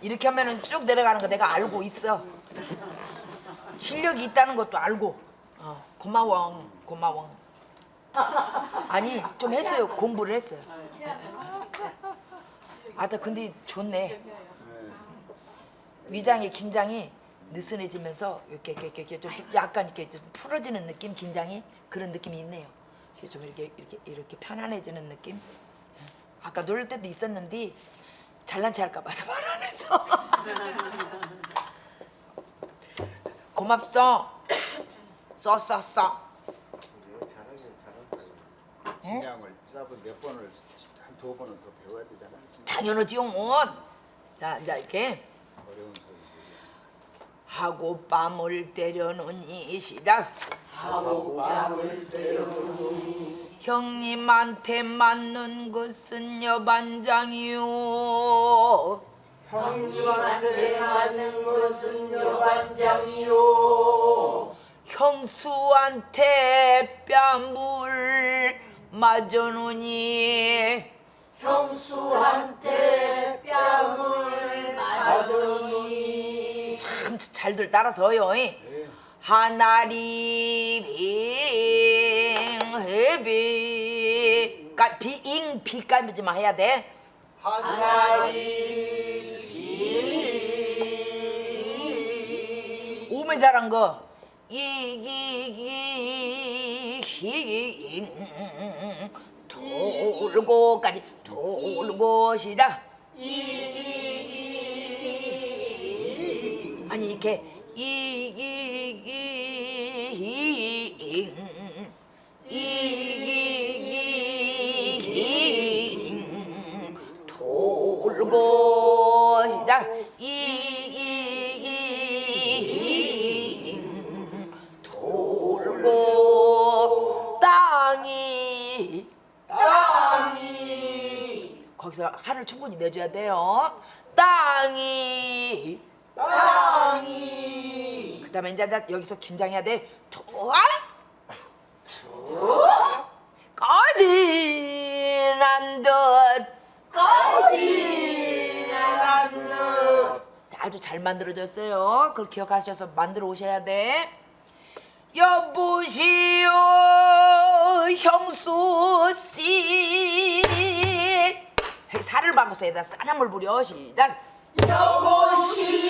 이렇게 하면은 쭉 내려가는 거 내가 알고 있어. 실력이 있다는 것도 알고. 어, 고마워, 고마워. 아니 좀 했어요. 공부를 했어요. 아나 근데 좋네. 위장의 긴장이 느슨해지면서 이렇게 이렇게 이렇게 좀 약간 이렇게 좀 풀어지는 느낌, 긴장이 그런 느낌이 있네요. 좀 이렇게 이렇게 이렇게 편안해지는 느낌. 아까 놀 때도 있었는데 잘난 체 할까 봐서 말 안 해서. 고맙소. 써써 써. 잘하긴 잘한다. 진양을 쌉을 몇 번을 한 두 번은 더 배워야 되잖아. 당연하지요. 뭐. 자 이제 이렇게. 하고 뺨을 때려놓니 시작. 형님한테 맞는 것은 여반장이요. 형님한테 맞는 것은 여반장이요. 형수한테 뺨을 맞아놓니 형수한테 뺨을 맞으니 참 잘들 따라서요. 하나리 빙 해비 까 비잉 비까지만 해야 돼. 하나리 오메 잘한 거. 이기기 돌고까지 돌고 시다. 아니 이렇게 이기기 이기기 돌고 시작 이기기 돌고 땅이 땅이 거기서 한을 충분히 내줘야 돼요 땅이 땅이 그 다음에 이제 나 여기서 긴장해야 돼. 도안 거진한 듯 거지나는 아주 잘 만들어졌어요. 그걸 기억하셔서 만들어 오셔야 돼. 여보시오 형수 씨 살을 바꿔서 에다 쌀함을 부려 시작. 여보시오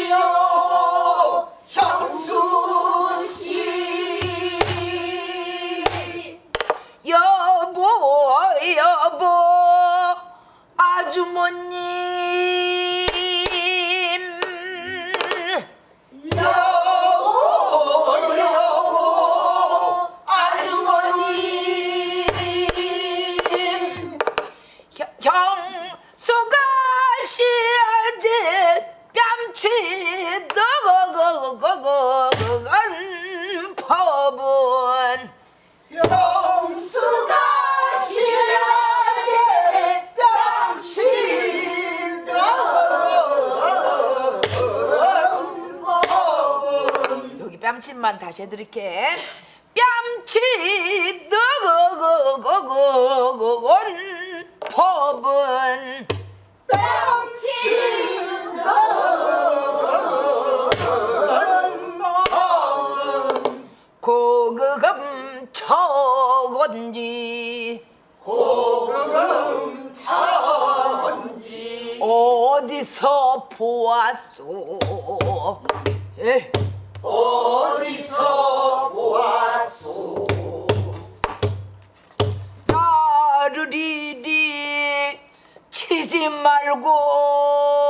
뺨침만 다시 해드릴게 뺨치 너거거거건 법은 고금 처건지 고금 천지 어디서 보았소 예. 어디서 보았소? 나를 이리 치지 말고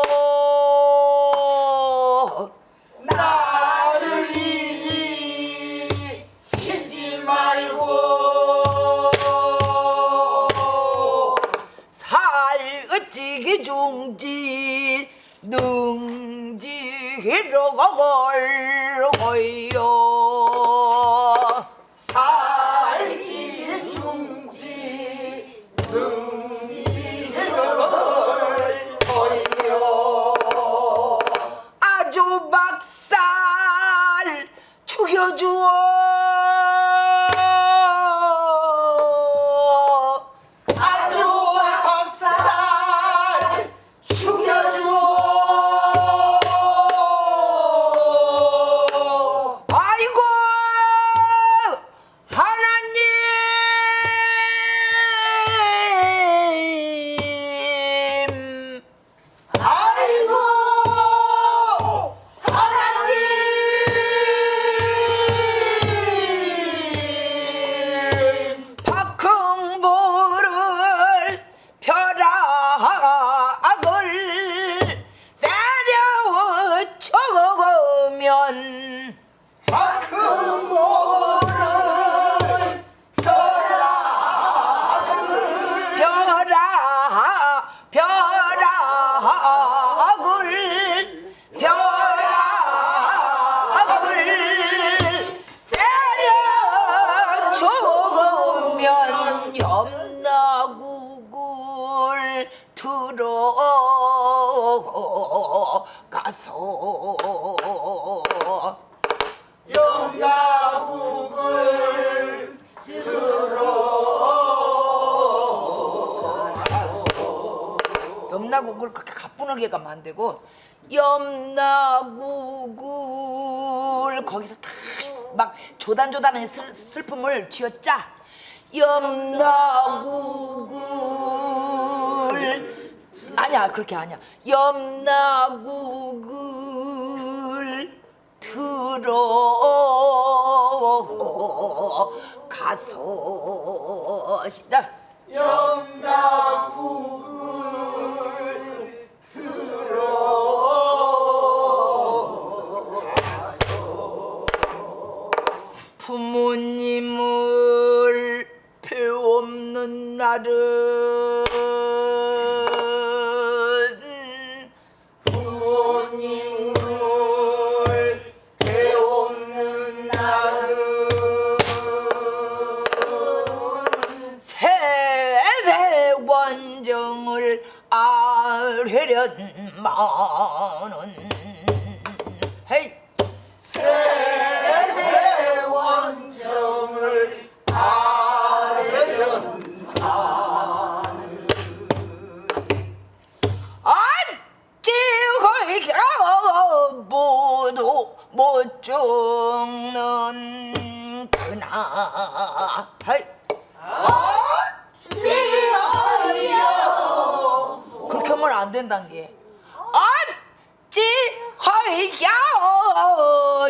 영나국을 염나국을 그렇게 가뿐하게 가면 안 되고 염나국을 거기서 다 막 조단조단한 슬, 슬픔을 쥐어짜 염나국을 아니야 그렇게 아니야. 염나국을 들어 영나국을 부모님을 배없는 날은 을 아뢰련마는. 헤이. 세세 원정을 아뢰련 안찌허이가 모두 못 죽는 그나 헤이 된다는 게. 어찌 허이야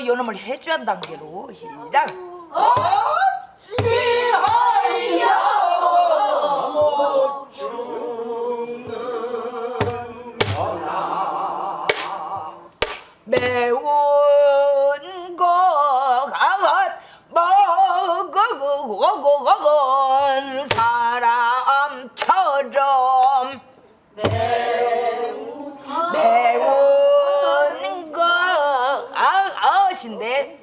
요놈을 해줘야 한다는 게로 시작. 지어요 것인데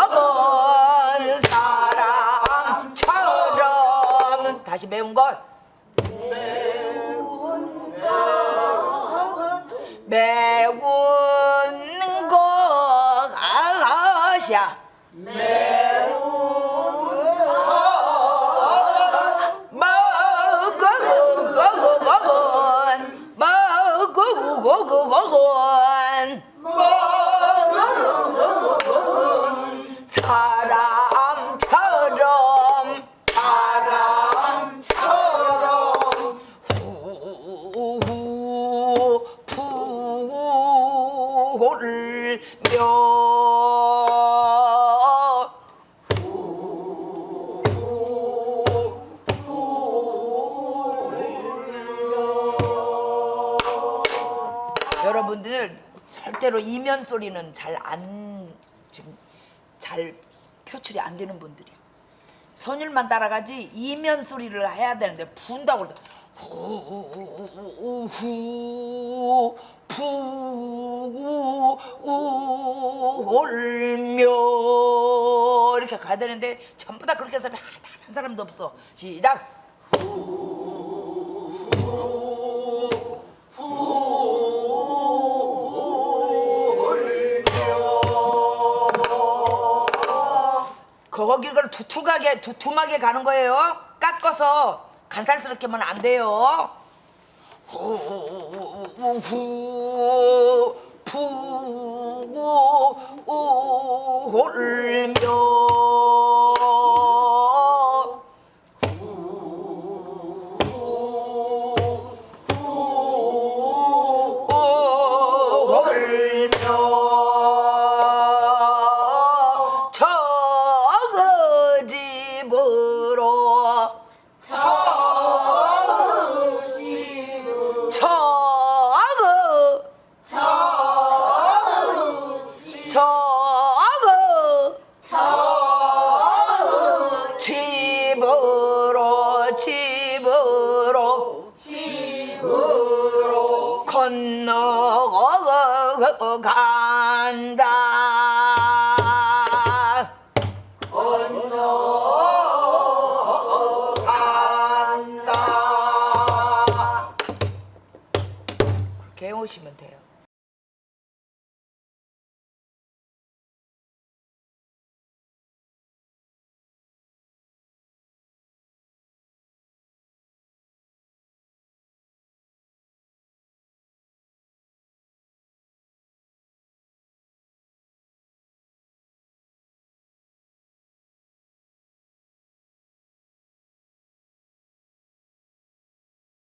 먹은 사람처럼. 다시 매운 것. 매운 것이야 먹 절대로 이면 소리는 잘 안 지금 잘 표출이 안 되는 분들이야. 선율만 따라가지 이면 소리를 해야 되는데 분다고 그러다 후후 푸구 울며. 이렇게 가야 되는데 전부 다 그렇게 해서 다한 사람도 없어. 시작 거기를 두툼하게 두툼하게 가는 거예요. 깎아서 간살스럽게만 안 돼요. 후후 푸구 울 건너고 간다